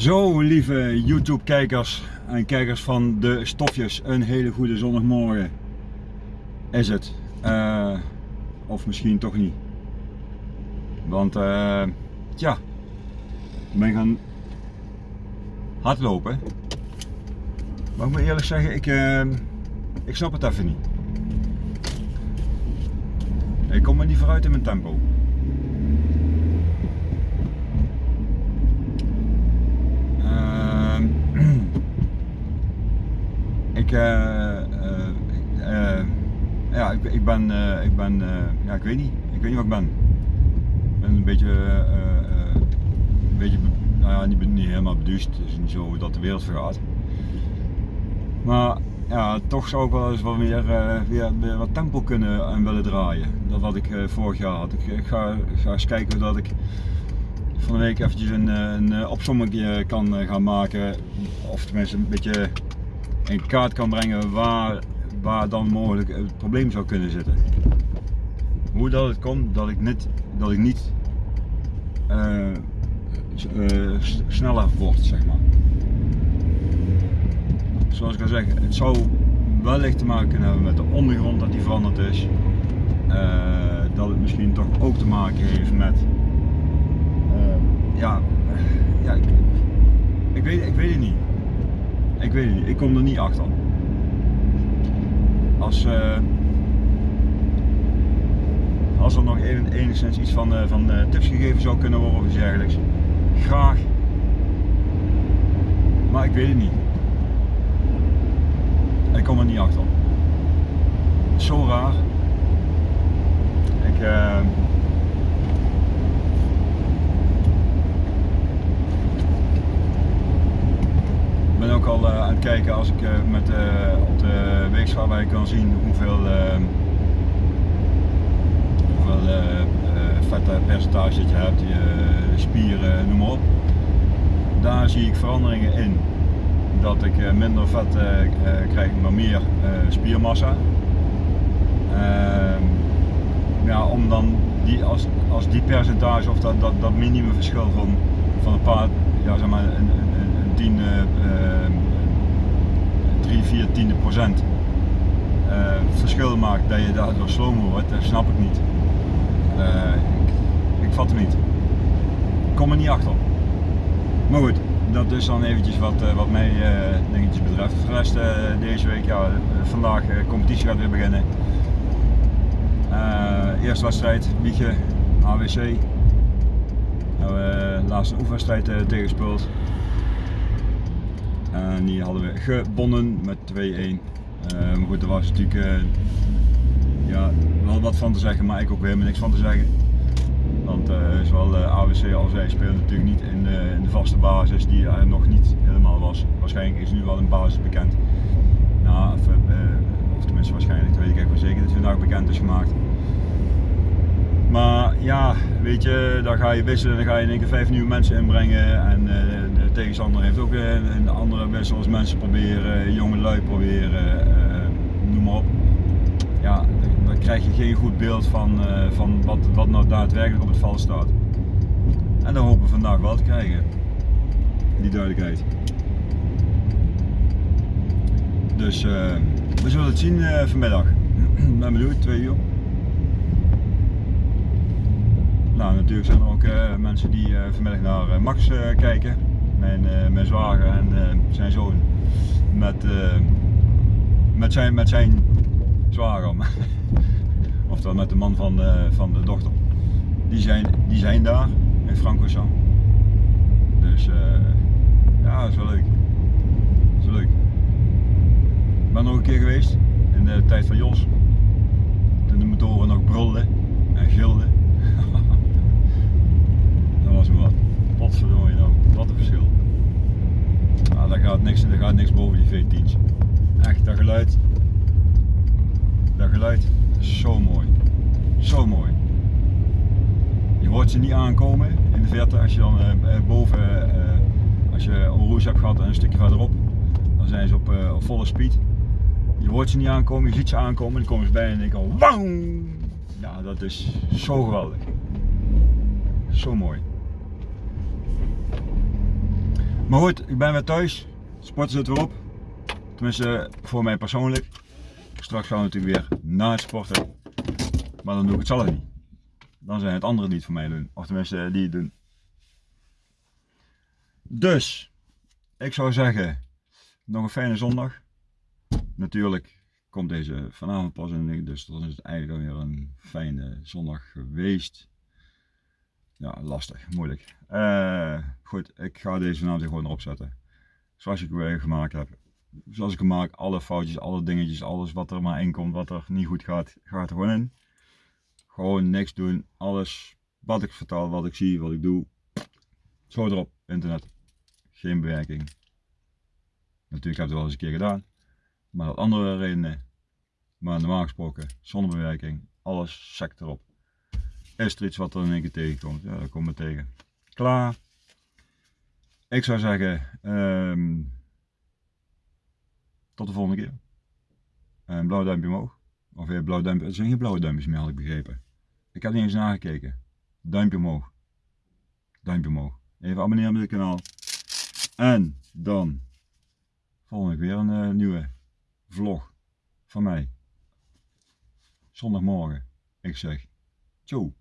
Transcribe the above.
Zo, lieve YouTube-kijkers en kijkers van de stofjes, een hele goede zondagmorgen is het. Uh, of misschien toch niet. Want, tja, ik ben gaan hardlopen. Maar ik moet eerlijk zeggen, ik, uh, ik snap het even niet. Ik kom er niet vooruit in mijn tempo. Ik, uh, uh, ja, ik, ik ben, ik ben, ja, ik weet niet, ik weet niet wat ik ben. Ik ben een beetje, een beetje, nou ja, niet, niet helemaal beduust, het is niet zo dat de wereld vergaat. Maar ja, toch zou ik wel eens wat meer, weer, wat tempo kunnen en willen draaien. Dat wat ik vorig jaar had. Ik, ik ga, ga eens kijken dat ik van de week eventjes een, een opsomming kan gaan maken. Of tenminste een beetje in kaart kan brengen waar, waar dan mogelijk het probleem zou kunnen zitten. Hoe dat het komt dat ik niet, dat ik niet uh, uh, sneller word, zeg maar. Zoals ik al zeg, het zou wellicht te maken kunnen hebben met de ondergrond dat die veranderd is. Dat het misschien toch ook te maken heeft met ja, ja ik, ik, weet, ik weet het niet. Ik weet het niet, ik kom er niet achter. Als, uh, als er nog enigszins iets van, uh, van uh, tips gegeven zou kunnen worden of iets dergelijks, graag. Maar ik weet het niet. Ik kom er niet achter. Zo raar. Ik, uh, aan het kijken als ik uh, met, uh, op de weegschaal kan zien hoeveel, hoeveel vetpercentage je hebt, je spieren, noem maar op. Daar zie ik veranderingen in. Dat ik minder vet krijg, maar meer spiermassa. Ehm, ja, om dan die, als, als die percentage of dat, dat, dat minimumverschil van, van een paar, ja, zeg maar, een, een, een tiende, uh, 3, 4 tiende procent uh, verschil maakt dat je daardoor slomer wordt, dat snap ik niet. Uh, ik, ik, vat het niet. Ik kom er niet achter. Maar goed, dat is dan eventjes wat, uh, wat mij dingetjes betreft. Voor de rest deze week, ja, vandaag competitie gaat weer beginnen. eerste wedstrijd, Wiegen, AWC. Nou, laatste oefenwedstrijd tegenspeeld. En die hadden we gewonnen met 2-1. Uh, maar goed, er was natuurlijk uh, ja, wel wat van te zeggen, maar ik ook helemaal niks van te zeggen. Want uh, zowel AWC als wij spelen natuurlijk niet in de, de, vaste basis die er nog niet helemaal was. Waarschijnlijk is nu wel een basis bekend. Nou, of, of tenminste waarschijnlijk, dat weet ik echt wel zeker dat vandaag bekend is gemaakt. Maar ja, weet je, dan ga je wisselen, dan ga je in één vijf nieuwe mensen inbrengen. En uh, tegenstander heeft ook een, een andere wissel als mensen proberen, jonge lui proberen, uh, noem maar op. Ja, dan krijg je geen goed beeld van, van wat, wat nou daadwerkelijk op het veld staat. En dat hopen we vandaag wel te krijgen, die duidelijkheid. Dus we zullen het zien vanmiddag. ben benieuwd, twee uur. Nou, natuurlijk zijn er ook mensen die vanmiddag naar Max kijken. Mijn, mijn zwager en zijn zoon. Met, met, zijn, met zijn zwager. Oftewel met de man van, van de dochter. Die zijn, die zijn daar in Francorchamps. Dus ja, is wel leuk. Is wel leuk. Ik ben nog een keer geweest in de tijd van Jos. Toen de motoren nog brulden en gilden. was me wat. Potverdorie nou, wat een verschil. Nou, daar gaat niks, daar gaat niks boven die V10's. Echt, dat geluid. Dat geluid is zo mooi. Zo mooi. Je hoort ze niet aankomen in de verte als je dan uh, boven, uh, als je een hebt gehad en een stukje verderop, dan zijn ze op, volle speed. Je hoort ze niet aankomen, je ziet ze aankomen en dan komen ze bij en ik al wauw! Ja, dat is zo geweldig. Zo mooi. Maar goed, ik ben weer thuis. Sporten zit weer op. Tenminste, voor mij persoonlijk. Straks gaan we natuurlijk weer na het sporten. Maar dan doe ik het zelf niet. Dan zijn het anderen die het voor mij doen. Of tenminste, die het doen. Dus, ik zou zeggen, nog een fijne zondag. Natuurlijk komt deze vanavond pas in, dus dan is het eigenlijk weer een fijne zondag geweest. Ja, lastig, moeilijk. Uh, goed, ik ga deze vanavond gewoon erop zetten. Zoals ik weer gemaakt heb. Zoals ik hem maak, alle foutjes, alle dingetjes, alles wat er maar in komt, wat er niet goed gaat, gaat er gewoon in. Gewoon niks doen, alles wat ik vertel, wat ik zie, wat ik doe. Zo erop, internet. Geen bewerking. Natuurlijk heb ik het wel eens een keer gedaan. Maar dat andere redenen. Maar normaal gesproken, zonder bewerking, alles sec erop. Is er iets wat er in één keer tegenkomt? Ja, dat komt me tegen. Klaar. Ik zou zeggen, um, tot de volgende keer. Een blauw duimpje omhoog. Of weer blauw duimpje. Er zijn geen blauwe duimpjes meer, had ik begrepen. Ik heb niet eens nagekeken. Duimpje omhoog. Duimpje omhoog. Even abonneren op dit kanaal. En dan volgende week weer een uh, nieuwe vlog van mij. Zondagmorgen. Ik zeg, ciao.